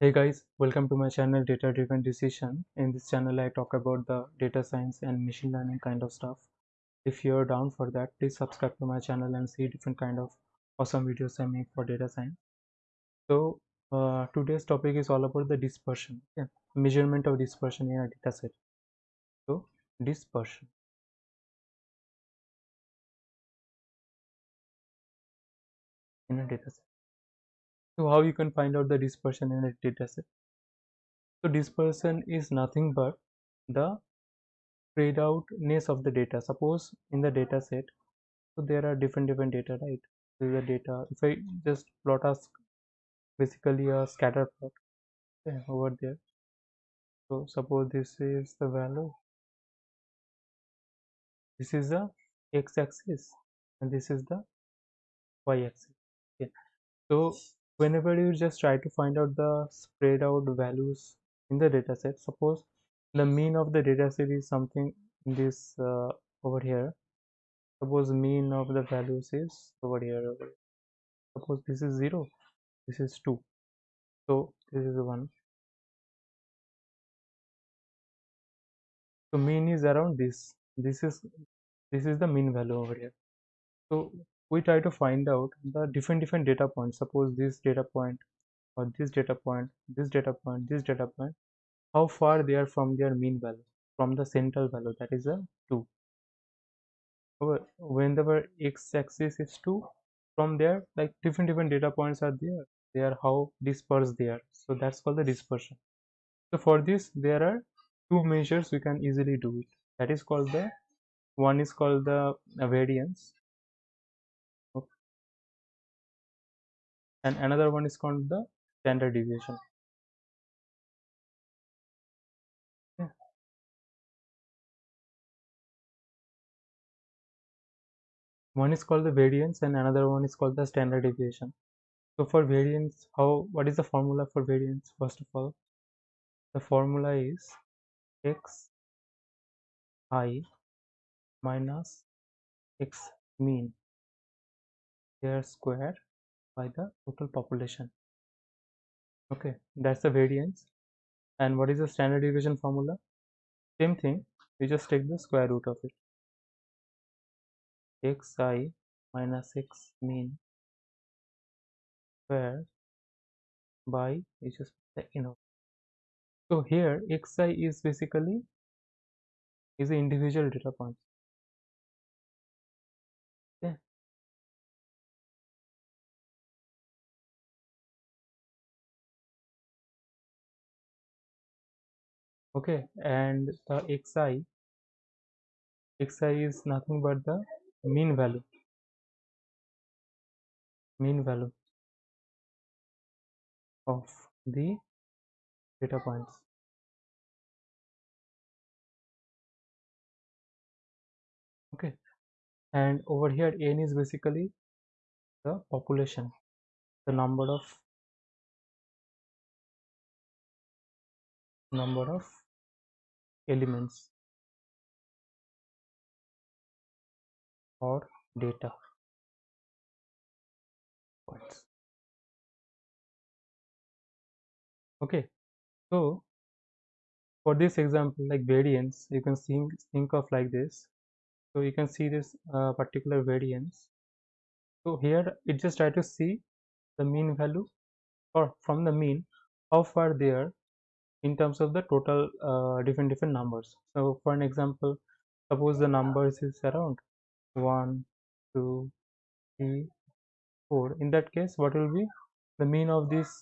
Hey guys, welcome to my channel Data Driven Decision. In this channel, I talk about the data science and machine learning kind of stuff. If you're down for that, please subscribe to my channel and see different kind of awesome videos I make for data science. So uh, today's topic is all about the dispersion, okay? measurement of dispersion in a data set. So dispersion. in a data set. So how you can find out the dispersion in a data set? So dispersion is nothing but the spread outness of the data. Suppose in the data set, so there are different different data, right? This is the data. If I just plot us basically a scatter plot okay, over there. So suppose this is the value. This is the x-axis and this is the y-axis. Okay. So whenever you just try to find out the spread out values in the data set suppose the mean of the data set is something in this uh, over here. Suppose mean of the values is over here, over here. suppose this is 0 this is 2 so this is 1 so mean is around this. This is this is the mean value over here. So we try to find out the different different data points. Suppose this data point or this data point this data point this data point how far they are from their mean value from the central value that is a 2 whenever x-axis is 2 from there like different different data points are there. They are how dispersed they are. So that's called the dispersion. So for this there are two measures we can easily do it. That is called the one is called the variance and another one is called the standard deviation. Yeah. one is called the variance and another one is called the standard deviation. So for variance how what is the formula for variance first of all? The formula is x i minus x mean their square by the total population. Okay that's the variance. And what is the standard deviation formula? Same thing we just take the square root of it. Xi minus x mean square by we just the inner so here xi is basically is the individual data points okay and the xi xi is nothing but the mean value mean value of the data points. Okay and over here n is basically the population the number of number of elements or data points. Okay so for this example like variance you can think think of like this. So you can see this uh, particular variance. So here it just try to see the mean value or from the mean how far they are in terms of the total uh, different different numbers. So for an example suppose the numbers is around 1 2 3 4 in that case what will be the mean of these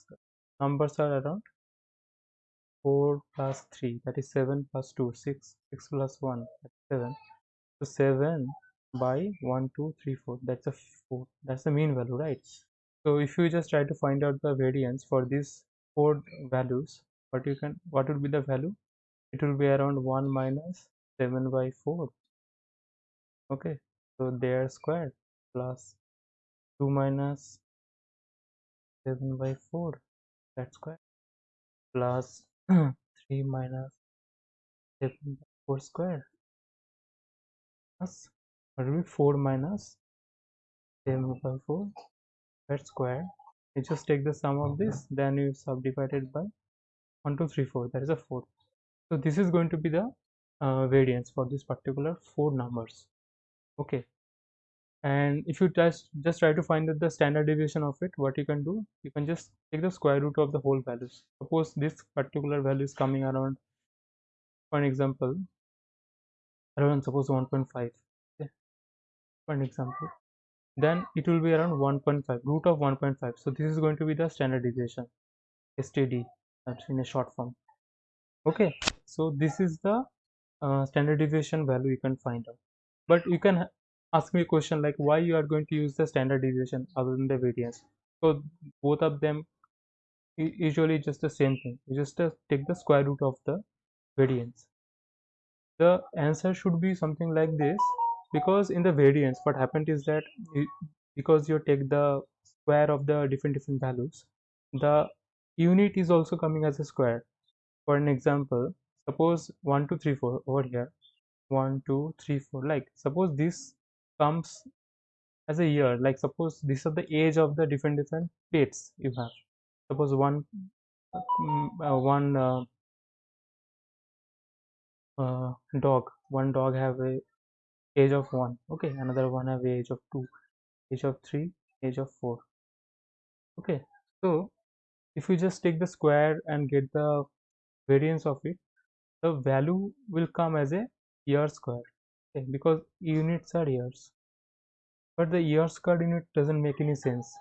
numbers are around 4 plus 3 that is 7 plus 2 6 6 plus 1 7 so 7 by 1 2 3 4 that's a 4 that's the mean value right? So if you just try to find out the variance for these four values what you can what would be the value? It will be around 1 minus 7 by 4 okay so their square plus 2 minus 7 by 4 that square plus 3 minus 7 by 4 square plus what will be 4 minus 7 by 4 that square you just take the sum of this then you subdivide it by 1 2 3 4 that is a 4 so this is going to be the uh, variance for this particular four numbers. Okay. And if you just just try to find the standard deviation of it what you can do you can just take the square root of the whole values suppose this particular value is coming around for an example around suppose 1.5 okay? For an example. Then it will be around 1.5 root of 1.5 so this is going to be the standard deviation std that's in a short form. Okay so this is the uh, standard deviation value you can find out. But you can ask me a question like why you are going to use the standard deviation other than the variance? So both of them usually just the same thing. You just uh, take the square root of the variance. The answer should be something like this. Because in the variance what happened is that you, because you take the square of the different different values the unit is also coming as a square. For an example suppose 1 2 3 4 over here. 1 2 3 4 like suppose this comes as a year like suppose these are the age of the different different pets you have. Suppose one mm, uh, one uh, uh, dog one dog have a age of 1 okay another one have age of 2 age of 3 age of 4 okay. So if you just take the square and get the variance of it the value will come as a year square okay? Because units are years. But the year square unit doesn't make any sense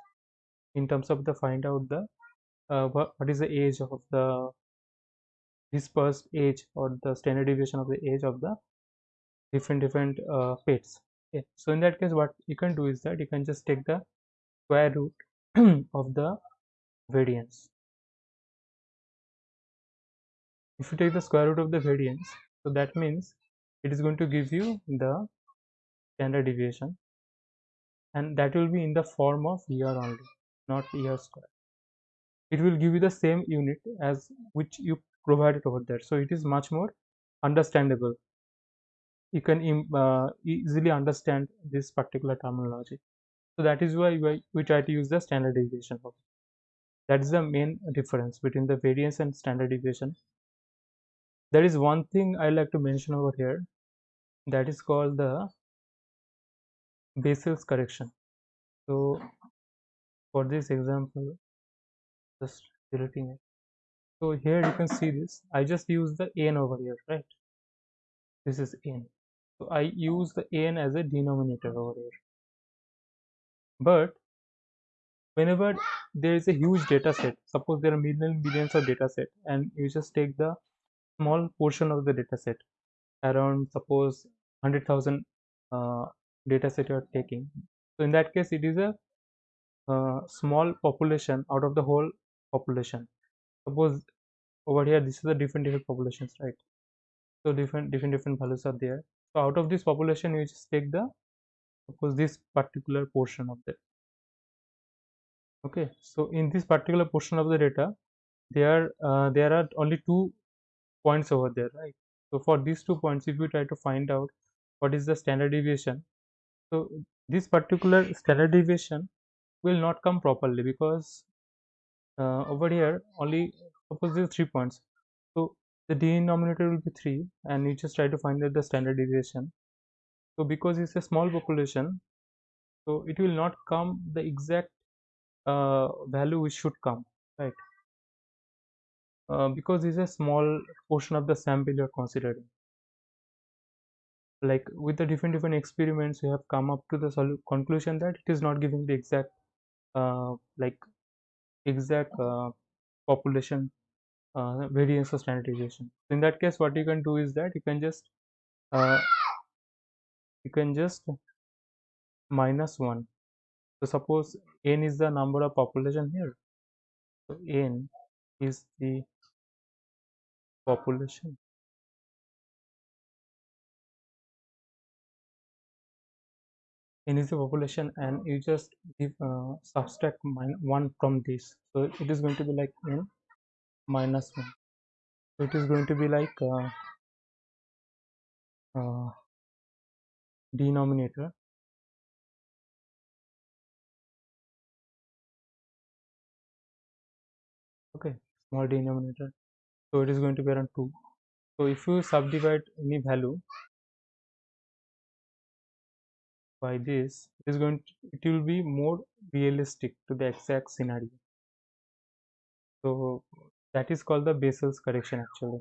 in terms of the find out the uh, what, is the age of the dispersed age or the standard deviation of the age of the different different uh, pets okay? So in that case what you can do is that you can just take the square root of the variance. If you take the square root of the variance so that means it is going to give you the standard deviation and that will be in the form of year only not year square. It will give you the same unit as which you provided over there. So it is much more understandable. You can uh, easily understand this particular terminology. So that is why we, try to use the standard deviation that is the main difference between the variance and standard deviation. There is one thing i like to mention over here. That is called the Bessel's correction. So for this example just deleting it. So here you can see this. I just use the n over here right? This is n. So i use the n as a denominator over here. But whenever there is a huge data set suppose there are millions of data set and you just take the small portion of the data set around suppose 100,000 uh, data set you are taking. So in that case it is a uh, small population out of the whole population. Suppose over here this is the different different populations right? So different different different values are there. So out of this population you just take the suppose this particular portion of that okay so in this particular portion of the data there uh, there are only two points over there right? So for these two points if you try to find out what is the standard deviation so this particular standard deviation will not come properly because uh, over here only suppose there three points. So the denominator will be 3 and you just try to find out the standard deviation. So because it's a small population so it will not come the exact value which should come right? Uh, because it's a small portion of the sample you're considering. Like with the different different experiments you have come up to the conclusion that it is not giving the exact uh, like exact uh, population uh, variance or standardization. In that case what you can do is that you can just uh, you can just minus 1 so suppose n is the number of population here. So n is the population. N is the population and you just give uh, subtract 1 from this. So it is going to be like n minus 1 so it is going to be like uh, uh, denominator small denominator. So it is going to be around 2 so if you subdivide any value by this it is going to, it will be more realistic to the exact scenario. So that is called the Bessel's correction actually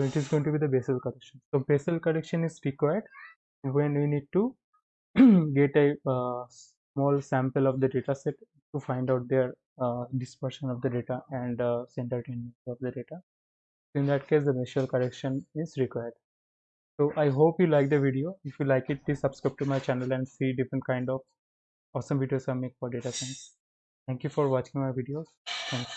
so it is going to be the Bessel correction. So Bessel correction is required when we need to get a uh, small sample of the data set to find out their uh, dispersion of the data and uh, center tendency of the data. In that case the Bessel correction is required. So i hope you like the video. If you like it please subscribe to my channel and see different kind of awesome videos i make for data science. Thank you for watching my videos. Thanks